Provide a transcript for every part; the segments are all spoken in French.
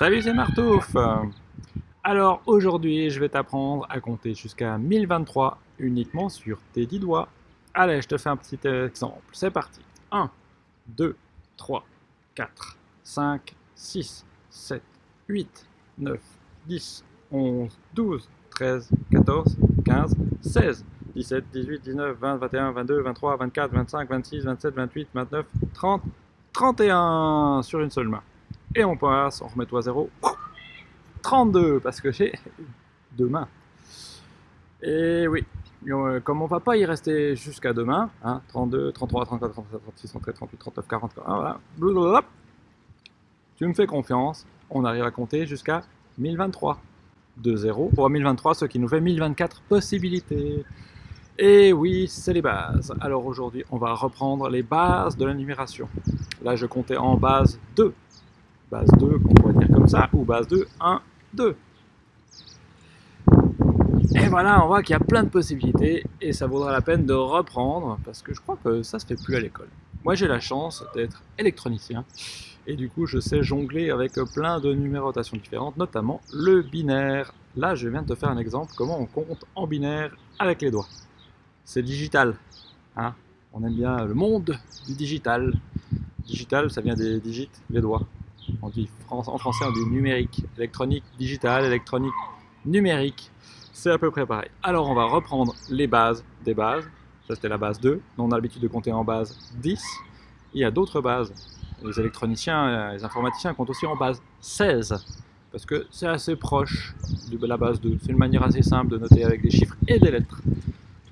Salut, c'est Martouf Alors aujourd'hui, je vais t'apprendre à compter jusqu'à 1023 uniquement sur tes 10 doigts. Allez, je te fais un petit exemple. C'est parti. 1, 2, 3, 4, 5, 6, 7, 8, 9, 10, 11, 12, 13, 14, 15, 16, 17, 18, 19, 20, 21, 22, 23, 24, 25, 26, 27, 28, 29, 30, 31 sur une seule main. Et on passe, on remet toi à 0. 32 parce que j'ai deux mains. Et oui, euh, comme on va pas y rester jusqu'à demain, hein, 32, 33, 34, 37, 36, 37, 38, 39, 40, voilà. Tu me fais confiance, on arrive à compter jusqu'à 1023. De 0 pour 1023, ce qui nous fait 1024 possibilités. Et oui, c'est les bases. Alors aujourd'hui, on va reprendre les bases de la numération. Là, je comptais en base 2. Base 2, qu'on pourrait dire comme ça, ou base 2, 1, 2. Et voilà, on voit qu'il y a plein de possibilités, et ça vaudra la peine de reprendre, parce que je crois que ça se fait plus à l'école. Moi, j'ai la chance d'être électronicien, et du coup, je sais jongler avec plein de numérotations différentes, notamment le binaire. Là, je viens de te faire un exemple, comment on compte en binaire avec les doigts c'est digital. Hein on aime bien le monde du digital. Digital, ça vient des digits, les doigts. On dit, en français, on dit numérique. Électronique, digital, électronique, numérique. C'est à peu près pareil. Alors, on va reprendre les bases des bases. Ça, c'était la base 2. On a l'habitude de compter en base 10. Il y a d'autres bases. Les électroniciens, les informaticiens comptent aussi en base 16 parce que c'est assez proche de la base 2. C'est une manière assez simple de noter avec des chiffres et des lettres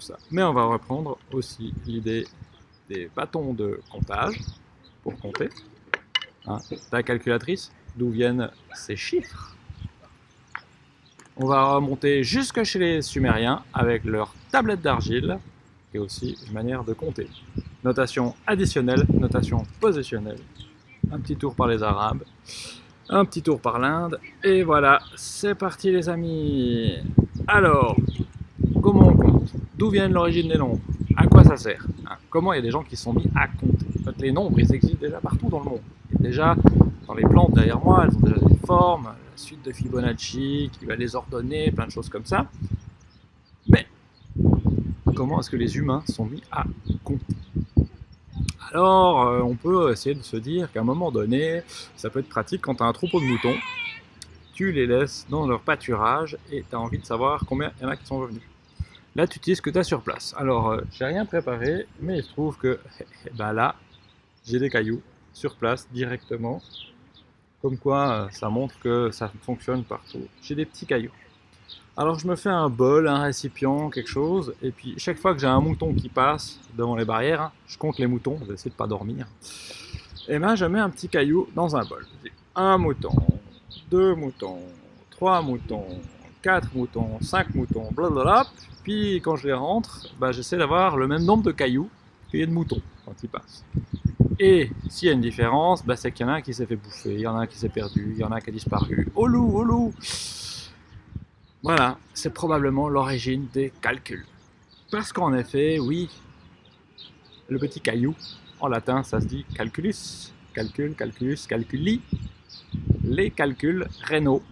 ça. Mais on va reprendre aussi l'idée des bâtons de comptage pour compter. Hein, ta calculatrice, d'où viennent ces chiffres? On va remonter jusque chez les Sumériens avec leur tablette d'argile et aussi une manière de compter. Notation additionnelle, notation positionnelle. Un petit tour par les Arabes, un petit tour par l'Inde, et voilà, c'est parti les amis Alors, comment on compte? D'où vient l'origine des nombres? À quoi ça sert? Hein? Comment il y a des gens qui sont mis à compter? Les nombres, ils existent déjà partout dans le monde. Déjà, dans les plantes derrière moi, elles ont déjà des formes, la suite de Fibonacci qui va les ordonner, plein de choses comme ça. Mais, comment est-ce que les humains sont mis à compter? Alors, euh, on peut essayer de se dire qu'à un moment donné, ça peut être pratique quand tu as un troupeau de moutons, tu les laisses dans leur pâturage et tu as envie de savoir combien il y en a qui sont revenus. Là, tu utilises ce que tu as sur place. Alors, euh, j'ai rien préparé, mais il se trouve que ben là, j'ai des cailloux sur place directement. Comme quoi, euh, ça montre que ça fonctionne partout. J'ai des petits cailloux. Alors, je me fais un bol, un récipient, quelque chose. Et puis, chaque fois que j'ai un mouton qui passe devant les barrières, je compte les moutons. Je vais essayer de pas dormir. Et ben, je mets un petit caillou dans un bol. Un mouton, deux moutons, trois moutons, quatre moutons, cinq moutons, blablabla. Puis quand je les rentre, bah, j'essaie d'avoir le même nombre de cailloux qu'il y a de moutons quand ils passent. Et s'il y a une différence, bah, c'est qu'il y en a un qui s'est fait bouffer, il y en a un qui s'est perdu, il y en a un qui a disparu. Oh loup, oh loup Voilà, c'est probablement l'origine des calculs. Parce qu'en effet, oui, le petit caillou, en latin, ça se dit calculus. Calcul, calculus, calculi. Les calculs rénaux.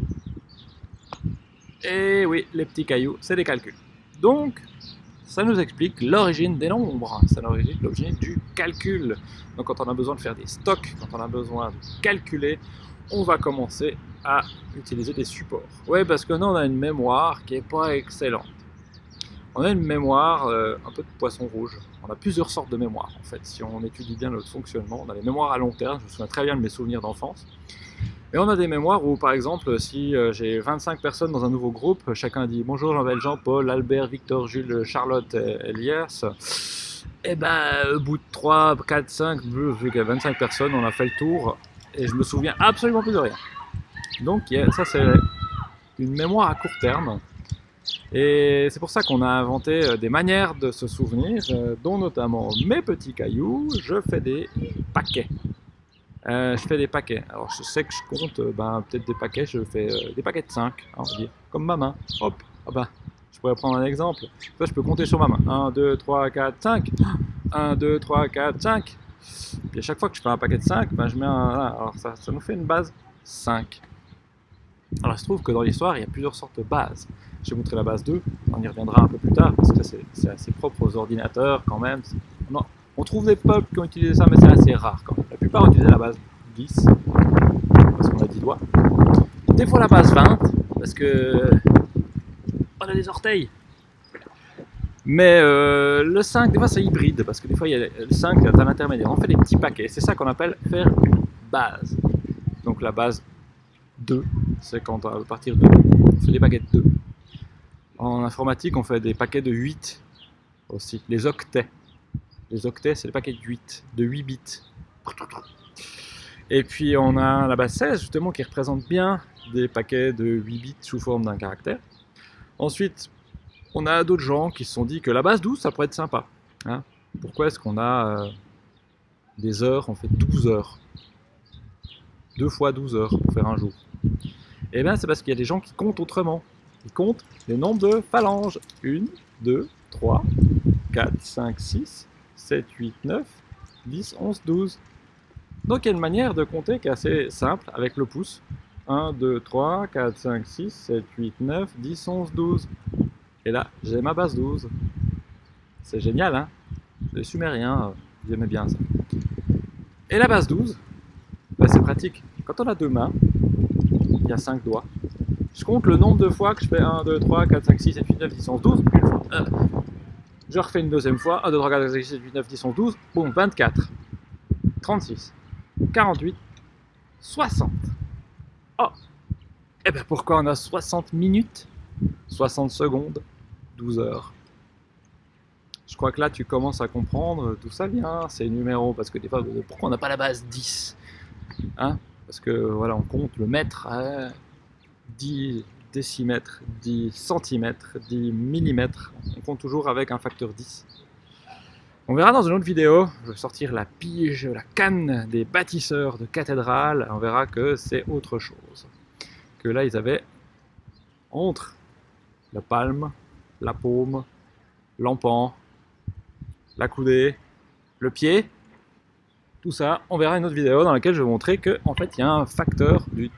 Et oui, les petits cailloux, c'est des calculs. Donc, ça nous explique l'origine des nombres, ça nous explique l'origine du calcul. Donc quand on a besoin de faire des stocks, quand on a besoin de calculer, on va commencer à utiliser des supports. Oui, parce que nous, on a une mémoire qui n'est pas excellente. On a une mémoire euh, un peu de poisson rouge. On a plusieurs sortes de mémoire, en fait. Si on étudie bien le fonctionnement, on a les mémoires à long terme. Je me souviens très bien de mes souvenirs d'enfance. Et on a des mémoires où, par exemple, si euh, j'ai 25 personnes dans un nouveau groupe, chacun dit « Bonjour, je m'appelle Jean-Paul, Albert, Victor, Jules, Charlotte, Elias », et ben, au bout de 3, 4, 5, vu qu'il y a 25 personnes, on a fait le tour, et je me souviens absolument plus de rien. Donc ça, c'est une mémoire à court terme, et c'est pour ça qu'on a inventé euh, des manières de se souvenir, euh, dont notamment mes petits cailloux, je fais des paquets. Euh, je fais des paquets. Alors je sais que je compte euh, ben, peut-être des paquets, je fais euh, des paquets de 5, hein, on comme ma main. Hop, ah ben, je pourrais prendre un exemple. Ça, je peux compter sur ma main. 1, 2, 3, 4, 5. 1, 2, 3, 4, 5. Puis à chaque fois que je fais un paquet de 5, ben, je mets un... Alors ça, ça nous fait une base 5. Alors il se trouve que dans l'histoire, il y a plusieurs sortes de bases. Je vais montrer la base 2, on y reviendra un peu plus tard, parce que c'est assez propre aux ordinateurs quand même. Non, on trouve des peuples qui ont utilisé ça, mais c'est assez rare quand même. La plupart utilisé la base 10, parce qu'on a 10 doigts. Des fois la base 20, parce que on a des orteils. Mais euh, le 5, des fois c'est hybride, parce que des fois il y a le 5 c'est un intermédiaire. On fait des petits paquets, c'est ça qu'on appelle faire une base. Donc la base 2, c'est quand à partir de on fait des de 2. En informatique, on fait des paquets de 8 aussi, les octets. Les octets, c'est des paquets de 8, de 8 bits. Et puis on a la base 16 justement qui représente bien des paquets de 8 bits sous forme d'un caractère. Ensuite, on a d'autres gens qui se sont dit que la base 12, ça pourrait être sympa. Hein. Pourquoi est-ce qu'on a euh, des heures, on fait 12 heures 2 fois 12 heures pour faire un jour Eh bien, c'est parce qu'il y a des gens qui comptent autrement. Ils comptent les nombres de phalanges. 1, 2, 3, 4, 5, 6, 7, 8, 9, 10, 11, 12. Donc il y a une manière de compter qui est assez simple avec le pouce? 1, 2, 3, 4, 5, 6, 7, 8, 9, 10, 11, 12. Et là, j'ai ma base 12. C'est génial, hein? Les sumériens, j'aimais bien ça. Et la base 12, bah, c'est pratique. Quand on a deux mains, il y a 5 doigts. Je compte le nombre de fois que je fais 1, 2, 3, 4, 5, 6, 7, 8, 9, 10, 11, 12. Je refais une deuxième fois. 1, 2, 3, 4, 5, 6, 7, 8, 9, 10, 11, 12. Boum, 24. 36. 48. 60. Oh Eh bien pourquoi on a 60 minutes? 60 secondes 12 heures. Je crois que là, tu commences à comprendre d'où ça vient, ces numéros, parce que des fois, pourquoi on n'a pas la base 10 hein? Parce que voilà, on compte le mètre à 10 décimètres, 10 centimètres, 10 millimètres. On compte toujours avec un facteur 10. On verra dans une autre vidéo, je vais sortir la pige, la canne des bâtisseurs de cathédrales, on verra que c'est autre chose. Que là, ils avaient entre la palme la paume, l'empan, la coudée, le pied, tout ça, on verra une autre vidéo dans laquelle je vais montrer qu'en en fait il y a un facteur de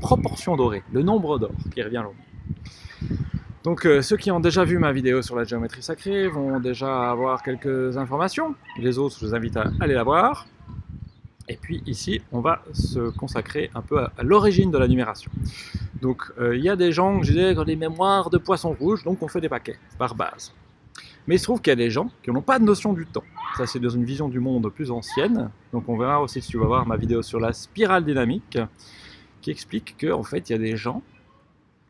proportion dorée, le nombre d'or qui revient là. Donc euh, ceux qui ont déjà vu ma vidéo sur la géométrie sacrée vont déjà avoir quelques informations. Les autres, je vous invite à aller la voir. Et puis ici, on va se consacrer un peu à, l'origine de la numération. Donc euh, il y a des gens, qui ont des mémoires de poissons rouges, donc on fait des paquets par base. Mais il se trouve qu'il y a des gens qui n'ont pas de notion du temps. Ça c'est dans une vision du monde plus ancienne. Donc on verra aussi si tu vas voir ma vidéo sur la spirale dynamique, qui explique qu'en en fait il y a des gens,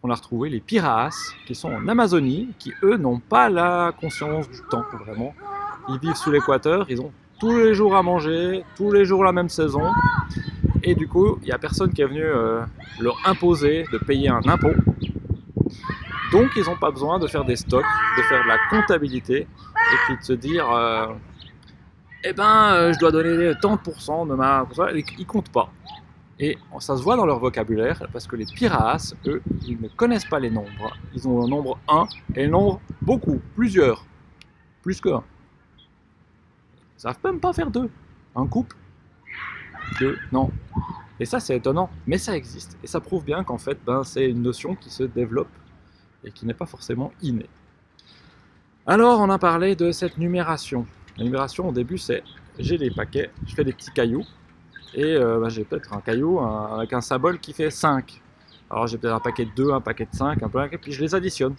on a retrouvé les piraas, qui sont en Amazonie, qui eux n'ont pas la conscience du temps vraiment. Ils vivent sous l'équateur, ils ont tous les jours à manger, tous les jours la même saison. Et du coup, il n'y a personne qui est venu euh, leur imposer de payer un impôt. Donc, ils n'ont pas besoin de faire des stocks, de faire de la comptabilité, et puis de se dire, euh, eh ben, euh, je dois donner tant de pourcents ma... Ils comptent pas. Et ça se voit dans leur vocabulaire, parce que les pirates, eux, ils ne connaissent pas les nombres. Ils ont le nombre 1 et le nombre beaucoup, plusieurs, plus que 1. Ils savent même pas faire deux. Un couple, deux, non. Et ça, c'est étonnant, mais ça existe. Et ça prouve bien qu'en fait, ben, c'est une notion qui se développe et qui n'est pas forcément innée. Alors, on a parlé de cette numération. La numération, au début, c'est j'ai des paquets, je fais des petits cailloux, et euh, ben, j'ai peut-être un caillou avec un symbole qui fait 5. Alors j'ai peut-être un paquet de 2, un paquet de 5, un peu, et puis je les additionne.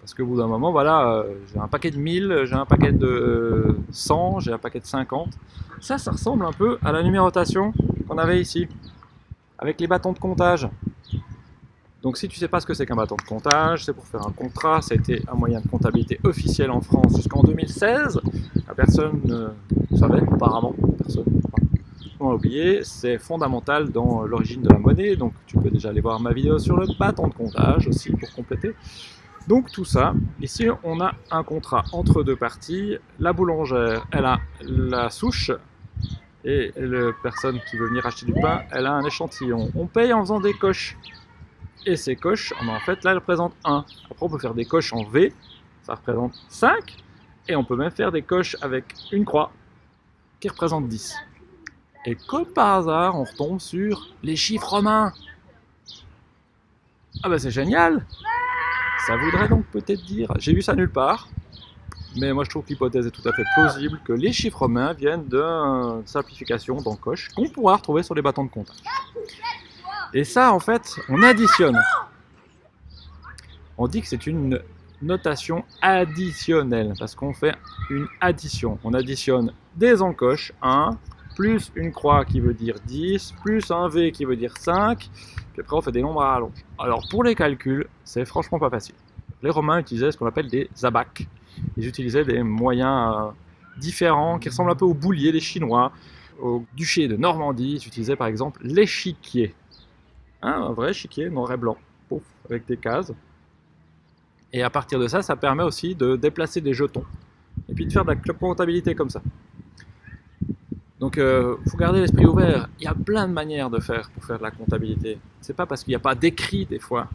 Parce qu'au bout d'un moment, voilà, euh, j'ai un paquet de 1000, j'ai un paquet de 100, j'ai un paquet de 50. Ça, ça ressemble un peu à la numérotation qu'on avait ici, avec les bâtons de comptage. Donc si tu sais pas ce que c'est qu'un bâton de comptage, c'est pour faire un contrat, ça a été un moyen de comptabilité officiel en France jusqu'en 2016. La personne ne savait, apparemment, personne on oublié, c'est fondamental dans l'origine de la monnaie, donc tu peux déjà aller voir ma vidéo sur le bâton de comptage aussi pour compléter. Donc tout ça, ici on a un contrat entre deux parties. La boulangère, elle a la souche et la personne qui veut venir acheter du pain, elle a un échantillon. On paye en faisant des coches. Et ces coches, en fait là, elles représentent 1. Après on peut faire des coches en V, ça représente 5. Et on peut même faire des coches avec une croix qui représente 10. Et comme par hasard, on retombe sur les chiffres romains. Ah bah c'est génial Ça voudrait donc peut-être dire, j'ai vu ça nulle part, mais moi je trouve que l'hypothèse est tout à fait plausible que les chiffres romains viennent d'une simplification d'encoche qu'on pourra retrouver sur les bâtons de comptage. Et ça en fait, on additionne. On dit que c'est une notation additionnelle, parce qu'on fait une addition. On additionne des encoches, 1, plus une croix qui veut dire 10, plus un V qui veut dire 5, puis après on fait des nombres à rallonge. Alors pour les calculs, c'est franchement pas facile. Les Romains utilisaient ce qu'on appelle des abacs. Ils utilisaient des moyens euh, différents qui ressemblent un peu aux bouliers des Chinois. Au duché de Normandie, ils utilisaient par exemple l'échiquier. Hein, un vrai échiquier noir et blanc, avec des cases. Et à partir de ça, ça permet aussi de déplacer des jetons. Et puis de faire de la comptabilité comme ça. Donc, il euh, faut garder l'esprit ouvert. Il y a plein de manières de faire pour faire de la comptabilité. C'est pas parce qu'il n'y a pas d'écrit des fois,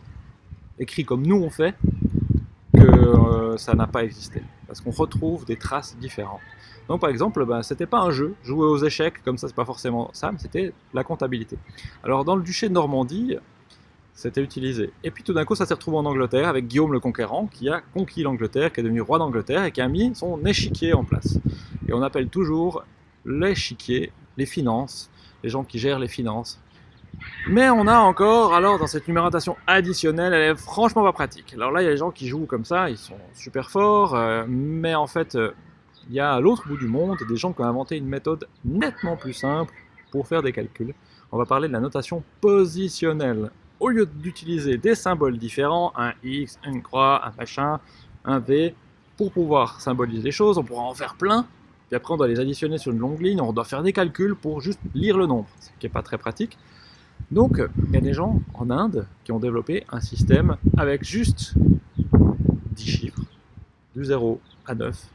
écrit comme nous on fait, que euh, ça n'a pas existé. Parce qu'on retrouve des traces différentes. Donc par exemple, ben, c'était pas un jeu, jouer aux échecs, comme ça c'est pas forcément ça, mais c'était la comptabilité. Alors dans le duché de Normandie, c'était utilisé. Et puis tout d'un coup, ça s'est retrouvé en Angleterre avec Guillaume le Conquérant, qui a conquis l'Angleterre, qui est devenu roi d'Angleterre et qui a mis son échiquier en place. Et on appelle toujours l'échiquier les finances, les gens qui gèrent les finances. Mais on a encore, alors dans cette numérotation additionnelle, elle est franchement pas pratique. Alors là, il y a des gens qui jouent comme ça, ils sont super forts, euh, mais en fait, euh, il y a à l'autre bout du monde des gens qui ont inventé une méthode nettement plus simple pour faire des calculs. On va parler de la notation positionnelle au lieu d'utiliser des symboles différents, un X, une croix, un machin, un V, pour pouvoir symboliser les choses, on pourra en faire plein, puis après on doit les additionner sur une longue ligne, on doit faire des calculs pour juste lire le nombre, ce qui n'est pas très pratique. Donc il y a des gens en Inde qui ont développé un système avec juste 10 chiffres, du 0 à 9,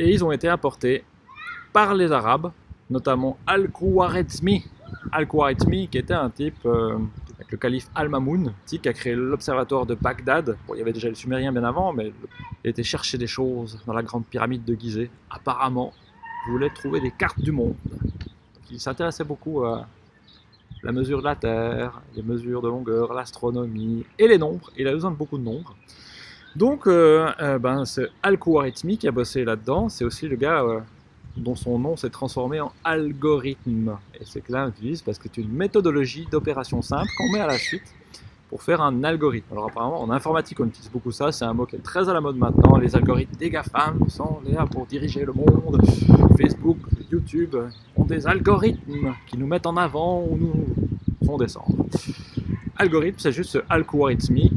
et ils ont été apportés par les Arabes, notamment Al-Khwarizmi, Al-Khwarizmi qui était un type euh, le calife Al-Mamoun, qui a créé l'observatoire de Bagdad. il y avait déjà les Sumériens bien avant, mais il était chercher des choses dans la grande pyramide de Gizeh. Apparemment, voulait trouver des cartes du monde. il s'intéressait beaucoup à la mesure de la Terre, les mesures de longueur, l'astronomie et les nombres. Il a besoin de beaucoup de nombres. Donc, euh, euh, ben, c'est Al-Khwarizmi qui a bossé là-dedans. C'est aussi le gars euh, dont son nom s'est transformé en algorithme. Et c'est utilise parce que c'est une méthodologie d'opération simple qu'on met à la suite pour faire un algorithme. Alors apparemment, en informatique, on utilise beaucoup ça. C'est un mot qui est très à la mode maintenant. Les algorithmes des GAFAM sont là pour diriger le monde. Facebook, YouTube ont des algorithmes qui nous mettent en avant ou nous font descendre. Algorithme, c'est juste ce al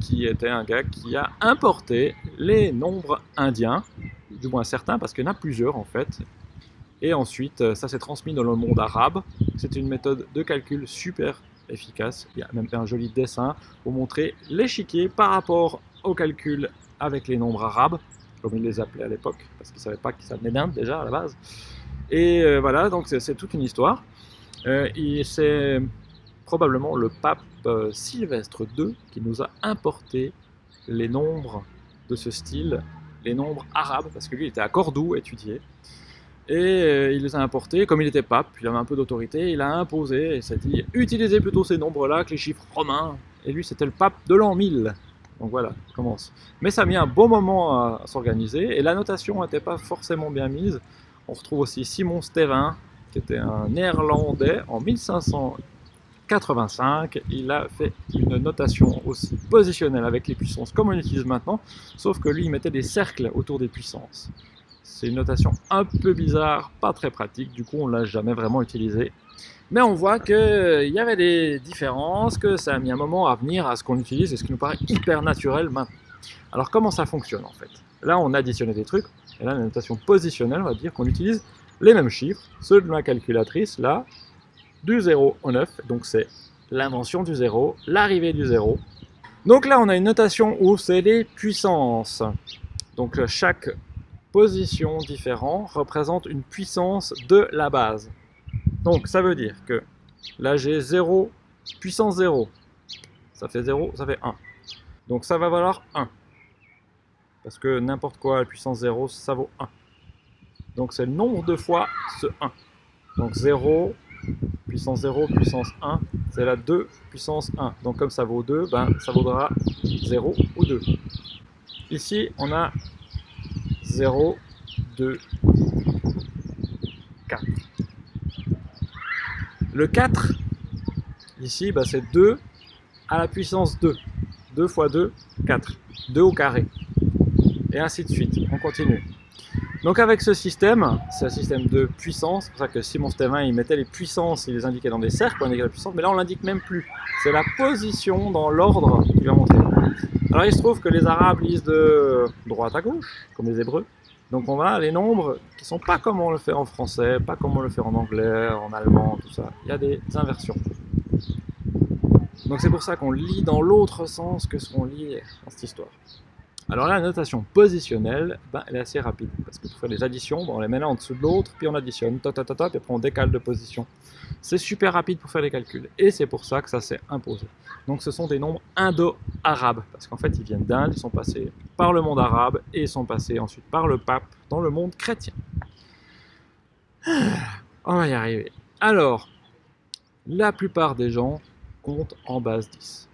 qui était un gars qui a importé les nombres indiens, du moins certains, parce qu'il y en a plusieurs en fait, et ensuite, euh, ça s'est transmis dans le monde arabe. C'est une méthode de calcul super efficace. Il y a même un joli dessin pour montrer l'échiquier par rapport au calcul avec les nombres arabes, comme ils les appelaient à l'époque, parce qu'ils ne savaient pas que ça venait d'Inde déjà à la base. Et euh, voilà, donc c'est toute une histoire. Euh, c'est probablement le pape Sylvestre II qui nous a importé les nombres de ce style, les nombres arabes, parce que lui était à Cordoue étudié. Et euh, il les a importés, comme il était pape, il avait un peu d'autorité, il a imposé, et s'est dit, utilisez plutôt ces nombres-là que les chiffres romains. Et lui, c'était le pape de l'an 1000. Donc voilà, commence. Mais ça a mis un bon moment à, s'organiser, et la notation n'était pas forcément bien mise. On retrouve aussi Simon Stevin, qui était un néerlandais, en 1585. Il a fait une notation aussi positionnelle avec les puissances comme on utilise maintenant, sauf que lui, il mettait des cercles autour des puissances. C'est une notation un peu bizarre, pas très pratique, du coup on l'a jamais vraiment utilisé. Mais on voit qu'il euh, y avait des différences, que ça a mis un moment à venir à ce qu'on utilise et ce qui nous paraît hyper naturel maintenant. Alors comment ça fonctionne en fait? Là on additionné des trucs, et là la notation positionnelle, on va dire qu'on utilise les mêmes chiffres, ceux de ma calculatrice, là, du 0 au 9, donc c'est l'invention du 0, l'arrivée du 0. Donc là on a une notation où c'est les puissances. Donc chaque positions différentes représentent une puissance de la base. Donc ça veut dire que là j'ai 0, puissance 0. Ça fait 0, ça fait 1. Donc ça va valoir 1. Parce que n'importe quoi, la puissance 0, ça vaut 1. Donc c'est le nombre de fois ce 1. Donc 0, puissance 0, puissance 1, c'est la 2 puissance 1. Donc comme ça vaut 2, ben, ça vaudra 0 ou 2. Ici, on a 0, 2, 4. Le 4, ici, ben, c'est 2 à la puissance 2. 2 fois 2, 4. 2 au carré. Et ainsi de suite. On continue. Donc avec ce système, c'est un système de puissance, c'est pour ça que si mon système 1 il mettait les puissances, il les indiquait dans des cercles, on indiquait la puissance, mais là on l'indique même plus. C'est la position dans l'ordre qui va montrer. Alors il se trouve que les arabes lisent de droite à gauche, comme les hébreux. Donc on a les nombres qui sont pas comme on le fait en français, pas comme on le fait en anglais, en allemand, tout ça. Il y a des inversions. Donc c'est pour ça qu'on lit dans l'autre sens que ce qu'on lit dans cette histoire. Alors là, la notation positionnelle, ben, elle est assez rapide, parce que pour faire des additions, on les met l'un en dessous de l'autre, puis on additionne, ta, ta, ta, puis après on décale de position. C'est super rapide pour faire les calculs, et c'est pour ça que ça s'est imposé. Donc ce sont des nombres indo-arabes, parce qu'en fait ils viennent d'Inde, ils sont passés par le monde arabe, et ils sont passés ensuite par le pape dans le monde chrétien. On va y arriver. Alors, la plupart des gens comptent en base 10.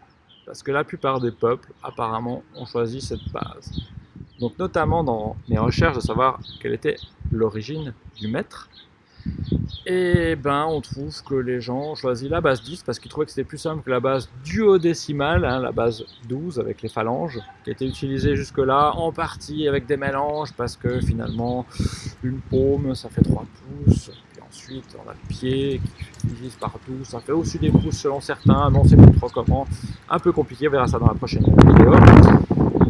Parce que la plupart des peuples, apparemment, ont choisi cette base. Donc notamment dans mes recherches de savoir quelle était l'origine du maître, et ben on trouve que les gens ont choisi la base 10 parce qu'ils trouvaient que c'était plus simple que la base duodécimale, hein, la base 12 avec les phalanges, qui était utilisée jusque-là en partie avec des mélanges parce que finalement une paume ça fait 3 pouces, Ensuite, on a le pied qui divise par 12, ça fait aussi des pouces selon certains, non c'est plus trop comment, un peu compliqué, on verra ça dans la prochaine vidéo.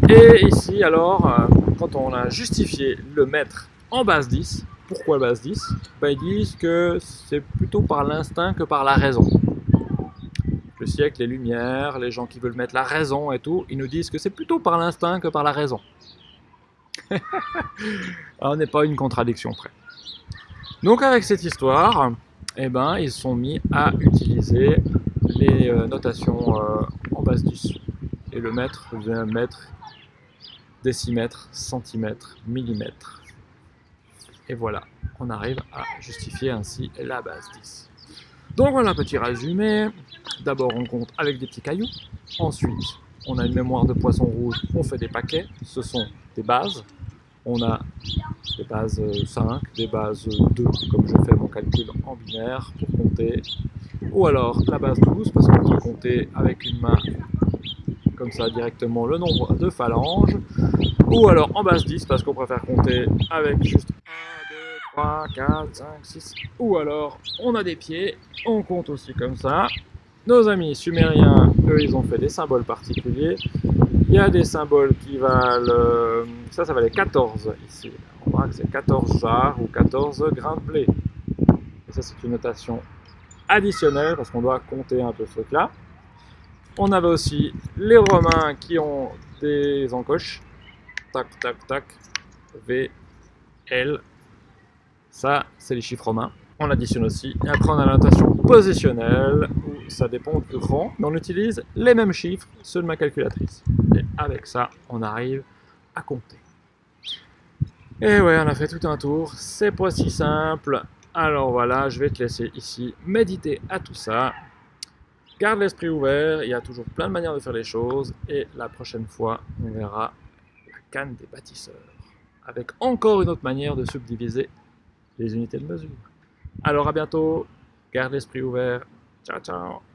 Et ici alors, euh, quand on a justifié le mètre en base 10, pourquoi base 10 ben, Ils disent que c'est plutôt par l'instinct que par la raison. Le siècle, les lumières, les gens qui veulent mettre la raison et tout, ils nous disent que c'est plutôt par l'instinct que par la raison. on n'est pas une contradiction près. Donc avec cette histoire, eh ben, ils sont mis à utiliser les euh, notations euh, en base 10. Et le mètre devient mètre, décimètre, centimètre, millimètre. Et voilà, on arrive à justifier ainsi la base 10. Donc voilà un petit résumé. D'abord on compte avec des petits cailloux. Ensuite, on a une mémoire de poisson rouge, on fait des paquets. Ce sont des bases on a des bases 5, des bases 2, comme je fais mon calcul en binaire pour compter, ou alors la base 12, parce qu'on peut compter avec une main comme ça directement le nombre de phalanges, ou alors en base 10, parce qu'on préfère compter avec juste 1, 2, 3, 4, 5, 6, ou alors on a des pieds, on compte aussi comme ça. Nos amis sumériens, eux, ils ont fait des symboles particuliers, il y a des symboles qui valent, euh, ça, ça valait 14 ici. On voit que c'est 14 jars ou 14 grains de blé. Et ça, c'est une notation additionnelle parce qu'on doit compter un peu ce truc-là. On avait aussi les Romains qui ont des encoches. Tac, tac, tac. V, L. Ça, c'est les chiffres romains. On additionne aussi. Et après, on a la notation positionnelle ça dépend du rang, mais on utilise les mêmes chiffres, ceux de ma calculatrice. Avec ça, on arrive à compter. Et ouais, on a fait tout un tour, c'est pas si simple. Alors voilà, je vais te laisser ici méditer à tout ça. Garde l'esprit ouvert, il y a toujours plein de manières de faire les choses. Et la prochaine fois, on verra la canne des bâtisseurs. Avec encore une autre manière de subdiviser les unités de mesure. Alors à bientôt, garde l'esprit ouvert. Ciao, ciao.